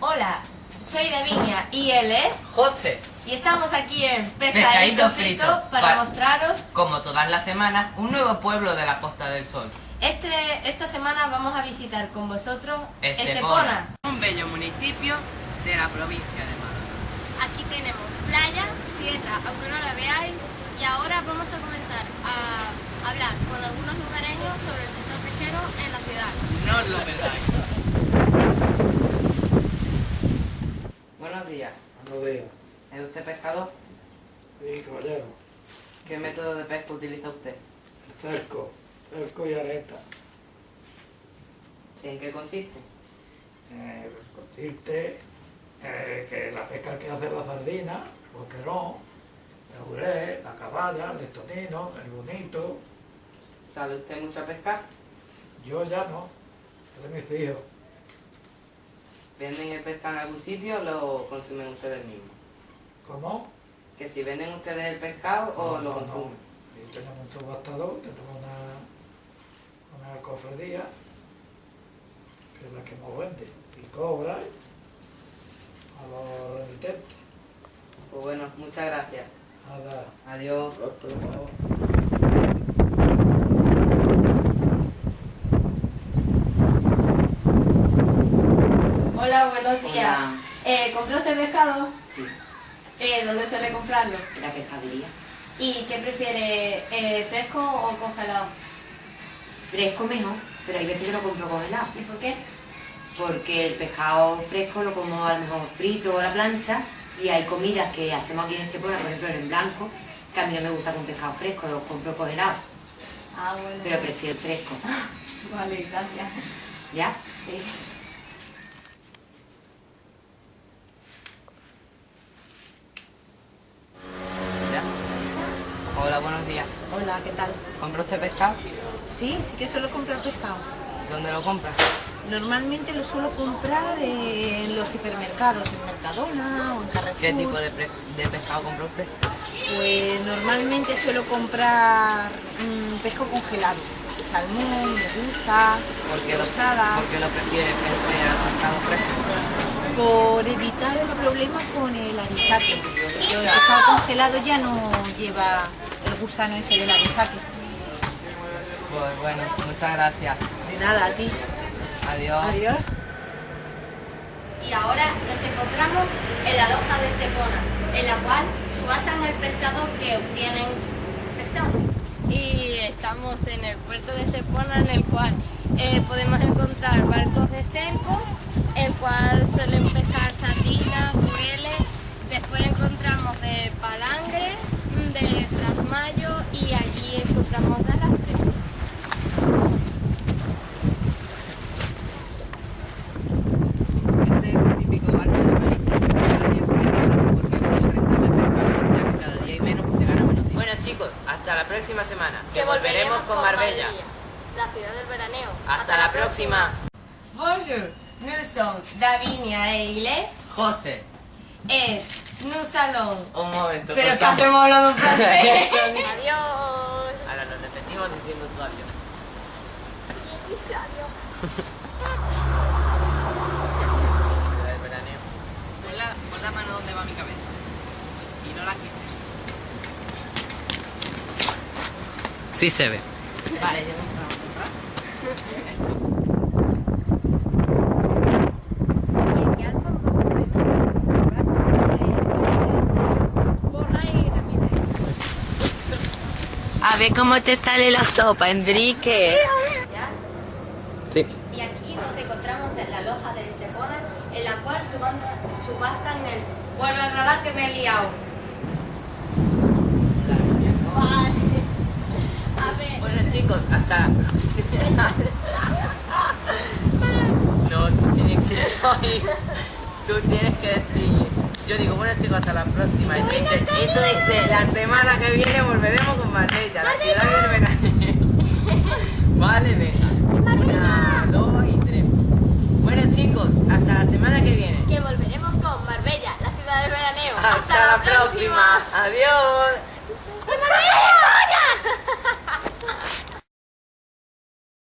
Hola, soy Davinia y él es... José, Y estamos aquí en Pescadito Pescadito Frito, Frito para pa- mostraros... como todas las semanas, un nuevo pueblo de la Costa del Sol. Este, esta semana vamos a visitar con vosotros Estepona, Estepona. un bello municipio de la provincia de Málaga. Aquí tenemos playa, sierra, aunque no la veáis, y ahora vamos a comenzar a hablar con algunos lugareños sobre el sector pesquero en la ciudad. No os lo perdáis. Buenos días, Buenos días. ¿es usted pescador? Sí, caballero. ¿Qué método de pesca utiliza usted? Cerco. Cerco y areta. ¿En qué consiste? Eh, consiste eh, que la pesca que hace la sardina, el boquerón, el juré, la caballa, el estonino, el bonito. ¿Sale usted mucho a pescar? Yo ya no. Es de mis hijos. ¿Venden el pescado en algún sitio o lo consumen ustedes mismos? ¿Cómo? Que si venden ustedes el pescado o lo no, consumen. no. Y tenemos un subastador, tenemos una, una cofradía, que es la que nos vende, y cobra a los remitentes. Pues bueno, muchas gracias. Nada. Adiós. Hola, buenos días. Hola. Eh, ¿Compró usted pescado? Sí, Eh, ¿Dónde suele comprarlo? en la pescadería. ¿Y qué prefiere, eh, fresco o congelado? Fresco mejor, pero hay veces que lo compro congelado. ¿Y por qué? Porque el pescado fresco lo como a lo mejor frito o a la plancha y hay comidas que hacemos aquí en Estepona, por ejemplo en blanco, que a mí no me gusta con pescado fresco, lo compro congelado, Ah, bueno. pero prefiero el fresco. Vale, gracias. ¿Ya? Sí. ¿Ya? Hola, buenos ¿qué tal? ¿Compra usted pescado? Sí, sí que suelo comprar pescado. ¿Dónde lo compra? Normalmente lo suelo comprar en los hipermercados, en Mercadona o en Carrefour. ¿Qué tipo de, de pescado compra usted? Pues normalmente suelo comprar mm, pescado congelado. Salmón, merluza, ¿Por qué lo, rosada, por qué lo prefiere frente al pescado fresco? por evitar el problema con el anisake. El pescado congelado ya no lleva el gusano ese del anisake. Pues bueno, muchas gracias. De nada, a ti. Adiós. Adiós. Y ahora nos encontramos en la loja de Estepona, en la cual subastan el pescado que obtienen pescando. Y estamos en el puerto de Estepona en el cual eh, podemos encontrar barcos de cerco, el cual suelen pescar sardinas, jureles, después encontramos de palangre, mm, de trasmayo y allí encontramos de arrastre. Este es un típico barco de marisco. Cada día se ve menos porque es muy rentable pescar, ya que cada día hay menos y se gana menos dinero. Bueno chicos, hasta la próxima semana, que, volveremos con Marbella. la ciudad del veraneo. Hasta la próxima. Bonjour, nous sommes Davinia e Ile José, et nous allons... un momento. Pero que hacemos hablando en francés. Adiós. Ahora lo repetimos diciendo tu adiós. Ciudad del veraneo. Pon la, pon la mano donde va mi cabeza. Y no la quites. Sí se ve. Vale. A ver cómo te sale la sopa, Enrique. Sí. Y aquí nos encontramos en la loja de Estepona, en la cual subastan, el vuelve al rabat que me he liado. chicos, hasta... no, tú tienes que... tú tienes que decir... Yo digo, bueno chicos, hasta la próxima. Y tú dices, la semana que viene volveremos con Marbella, la ciudad del verano. vale, venga. Una, dos y tres. Bueno chicos, hasta la semana que viene. Que volveremos con Marbella, la ciudad del veraneo. Hasta, la, próxima. Adiós.